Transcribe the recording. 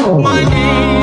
My name,